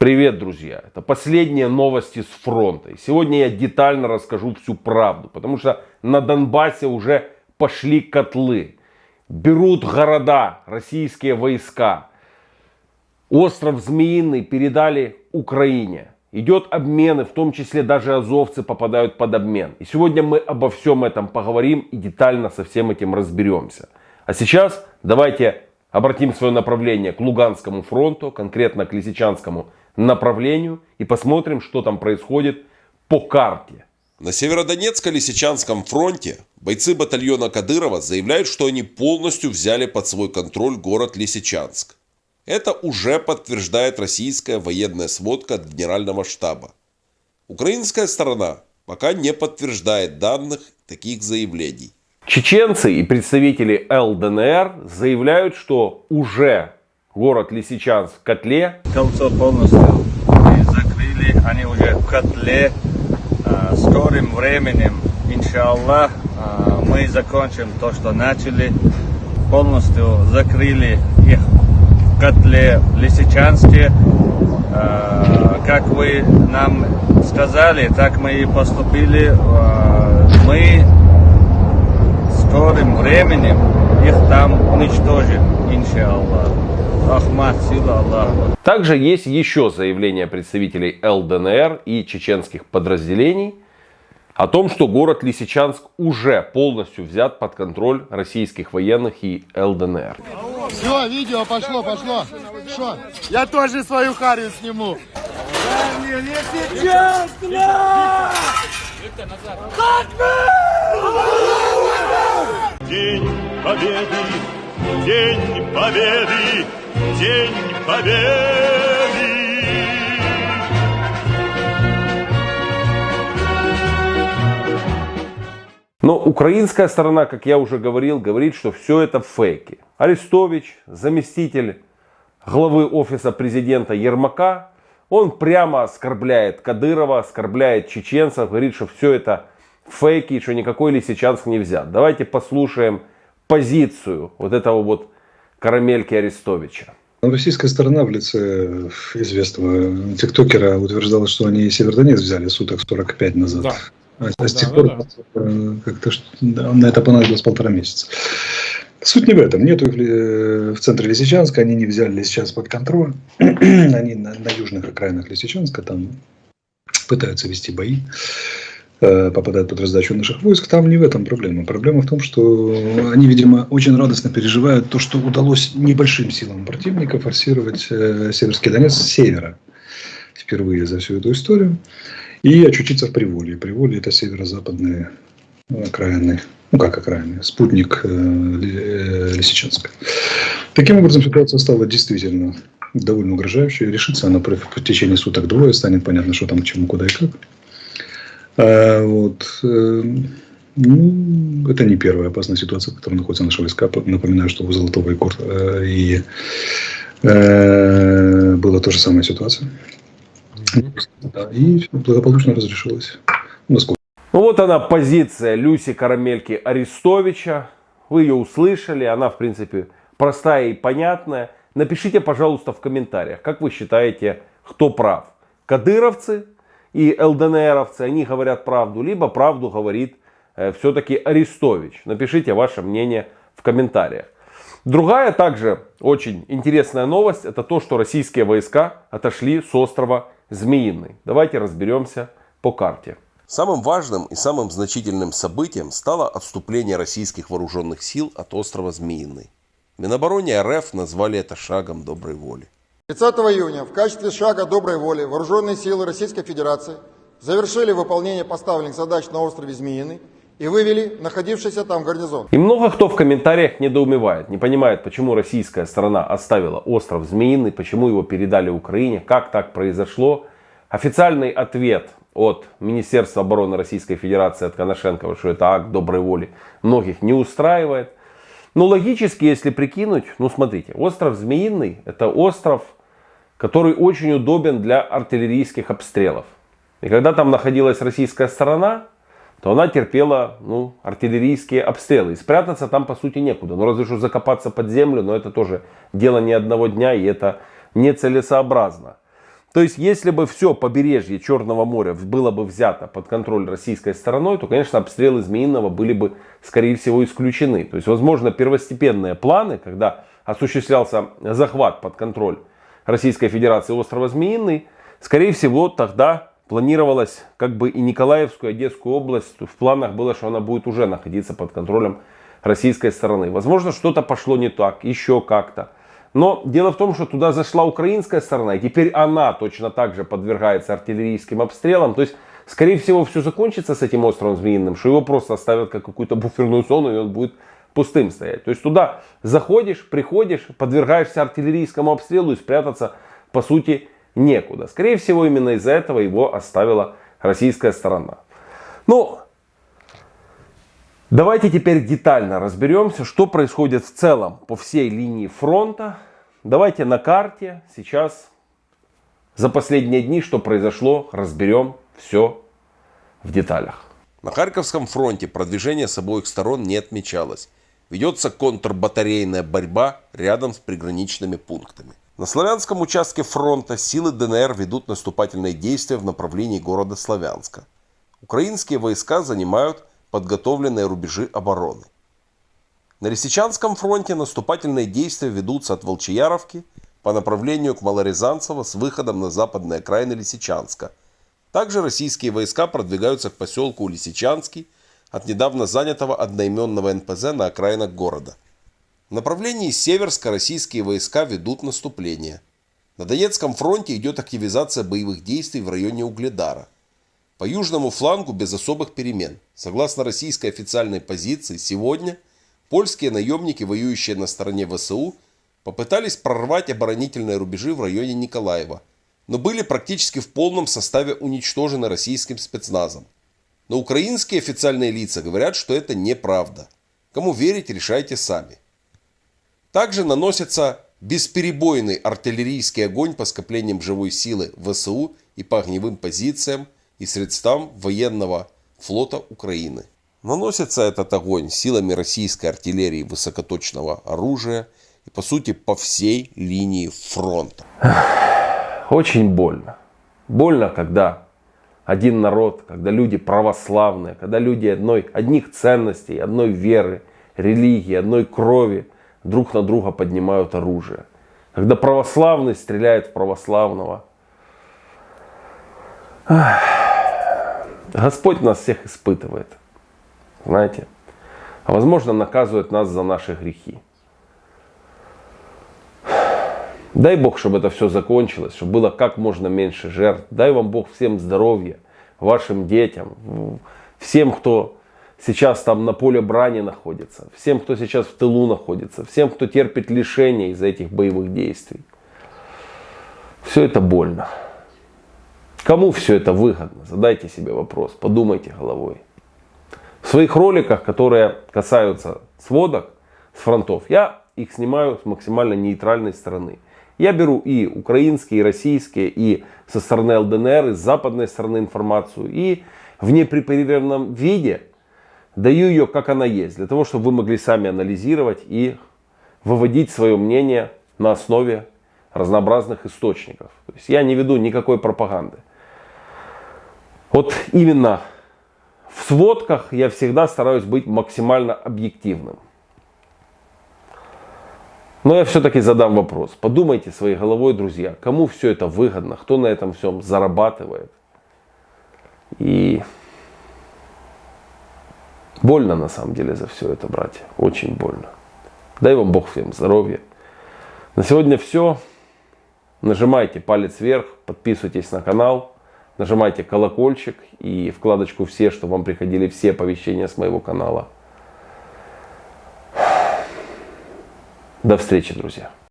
Привет, друзья! Это последние новости с фронта. И сегодня я детально расскажу всю правду, потому что на Донбассе уже пошли котлы. Берут города российские войска. Остров Змеиный передали Украине. Идет обмен, и в том числе даже азовцы попадают под обмен. И сегодня мы обо всем этом поговорим и детально со всем этим разберемся. А сейчас давайте обратим свое направление к Луганскому фронту, конкретно к Лисичанскому направлению и посмотрим, что там происходит по карте. На Северодонецко-Лисичанском фронте бойцы батальона Кадырова заявляют, что они полностью взяли под свой контроль город Лисичанск. Это уже подтверждает российская военная сводка от генерального штаба. Украинская сторона пока не подтверждает данных таких заявлений. Чеченцы и представители ЛДНР заявляют, что уже город Лисичанск котле. Кольцо полностью закрыли, они уже в котле. А, скорым временем, иншаллах, а, мы закончим то, что начали. Полностью закрыли их в котле в Лисичанске. А, как вы нам сказали, так мы и поступили. Мы скорым временем их там уничтожим, иншаллах. Ахмад, сила Аллаха. Также есть еще заявление представителей ЛДНР и чеченских подразделений о том, что город Лисичанск уже полностью взят под контроль российских военных и ЛДНР. Все, видео пошло, пошло. Что? Я тоже свою харю сниму. День Победы, День Победы, День Победы! Но украинская сторона, как я уже говорил, говорит, что все это фейки. Арестович, заместитель главы офиса президента Ермака, он прямо оскорбляет Кадырова, оскорбляет чеченцев, говорит, что все это фейки, что никакой Лисичанск не взят. Давайте послушаем позицию вот этого вот карамельки Арестовича. Российская сторона в лице известного тиктокера утверждала, что они Севердонец взяли суток 45 назад. Да. А, а с тех да, пор да, да. как-то да, на это понадобилось полтора месяца. Суть не в этом. Нету их в центре Лисичанска, они не взяли Лисичанск под контроль. они на, на южных окраинах Лисичанска там пытаются вести бои. Э, попадают под раздачу наших войск, там не в этом проблема. Проблема в том, что они, видимо, очень радостно переживают то, что удалось небольшим силам противника форсировать э, Северский Донец с севера впервые за всю эту историю и очутиться в Приволье. Приволье – это северо-западные окраины, ну как окраины, спутник э, Лисичанска. Таким образом, ситуация стала действительно довольно угрожающей. Решится она в течение суток двое, станет понятно, что там к чему, куда и как. А, вот. Э, ну, это не первая опасная ситуация, в которой находятся наши войска. Напоминаю, что у Золотого и, Кор... Э, и э, была та же самая ситуация. Да, и благополучно разрешилось. Насколько? Ну вот она позиция Люси Карамельки Арестовича. Вы ее услышали, она в принципе простая и понятная. Напишите, пожалуйста, в комментариях, как вы считаете, кто прав. Кадыровцы и ЛДНРовцы, они говорят правду, либо правду говорит э, все-таки Арестович. Напишите ваше мнение в комментариях. Другая также очень интересная новость, это то, что российские войска отошли с острова Змеиный. Давайте разберемся по карте. Самым важным и самым значительным событием стало отступление российских вооруженных сил от острова Змеиный. Минобороне РФ назвали это шагом доброй воли. 30 июня в качестве шага доброй воли вооруженные силы Российской Федерации завершили выполнение поставленных задач на острове Змеиный и вывели находившийся там гарнизон. И много кто в комментариях недоумевает, не понимает, почему российская сторона оставила остров Змеиный, почему его передали Украине, как так произошло. Официальный ответ от Министерства обороны Российской Федерации, от Коношенкова, что это акт доброй воли, многих не устраивает. Но логически, если прикинуть, ну смотрите, остров Змеиный это остров который очень удобен для артиллерийских обстрелов. И когда там находилась российская сторона, то она терпела ну, артиллерийские обстрелы. И спрятаться там по сути некуда. Ну разве что закопаться под землю, но это тоже дело не одного дня и это нецелесообразно. То есть, если бы все побережье Черного моря было бы взято под контроль российской стороной, то, конечно, обстрелы Змеиного были бы, скорее всего, исключены. То есть, возможно, первостепенные планы, когда осуществлялся захват под контроль Российской Федерации острова Змеиный, скорее всего, тогда планировалось как бы и Николаевскую, и Одесскую область. В планах было, что она будет уже находиться под контролем российской стороны. Возможно, что-то пошло не так, еще как-то. Но дело в том, что туда зашла украинская сторона, и теперь она точно так же подвергается артиллерийским обстрелам. То есть, скорее всего, все закончится с этим островом Змеиным, что его просто оставят как какую-то буферную зону, и он будет пустым стоять. То есть, туда заходишь, приходишь, подвергаешься артиллерийскому обстрелу и спрятаться, по сути, некуда. Скорее всего, именно из-за этого его оставила российская сторона. Ну, Давайте теперь детально разберемся, что происходит в целом по всей линии фронта. Давайте на карте сейчас за последние дни, что произошло, разберем все в деталях. На Харьковском фронте продвижение с обоих сторон не отмечалось. Ведется контрбатарейная борьба рядом с приграничными пунктами. На славянском участке фронта силы ДНР ведут наступательные действия в направлении города Славянска. Украинские войска занимают подготовленные рубежи обороны. На Лисичанском фронте наступательные действия ведутся от Волчияровки по направлению к Малорязанцево с выходом на западные окраины Лисичанска. Также российские войска продвигаются к поселку Лисичанский от недавно занятого одноименного НПЗ на окраинах города. В направлении Северска российские войска ведут наступление. На Донецком фронте идет активизация боевых действий в районе Угледара – по южному флангу без особых перемен. Согласно российской официальной позиции, сегодня польские наемники, воюющие на стороне ВСУ, попытались прорвать оборонительные рубежи в районе Николаева, но были практически в полном составе уничтожены российским спецназом. Но украинские официальные лица говорят, что это неправда. Кому верить, решайте сами. Также наносится бесперебойный артиллерийский огонь по скоплениям живой силы ВСУ и по огневым позициям – и средствам военного флота Украины. Наносится этот огонь силами российской артиллерии высокоточного оружия и по сути по всей линии фронта. Очень больно. Больно, когда один народ, когда люди православные, когда люди одной, одних ценностей, одной веры, религии, одной крови друг на друга поднимают оружие. Когда православный стреляет в православного. Господь нас всех испытывает, знаете, а возможно наказывает нас за наши грехи. Дай Бог, чтобы это все закончилось, чтобы было как можно меньше жертв. Дай вам Бог всем здоровья, вашим детям, всем, кто сейчас там на поле брани находится, всем, кто сейчас в тылу находится, всем, кто терпит лишения из-за этих боевых действий. Все это больно. Кому все это выгодно? Задайте себе вопрос, подумайте головой. В своих роликах, которые касаются сводок с фронтов, я их снимаю с максимально нейтральной стороны. Я беру и украинские, и российские, и со стороны ЛДНР, и с западной стороны информацию, и в непрепарированном виде даю ее как она есть, для того, чтобы вы могли сами анализировать и выводить свое мнение на основе разнообразных источников. То есть я не веду никакой пропаганды. Вот именно в сводках я всегда стараюсь быть максимально объективным. Но я все-таки задам вопрос. Подумайте своей головой, друзья, кому все это выгодно, кто на этом всем зарабатывает. И больно на самом деле за все это, братья. Очень больно. Дай вам Бог всем здоровья. На сегодня все. Нажимайте палец вверх, подписывайтесь на канал. Нажимайте колокольчик и вкладочку «Все», чтобы вам приходили все оповещения с моего канала. До встречи, друзья.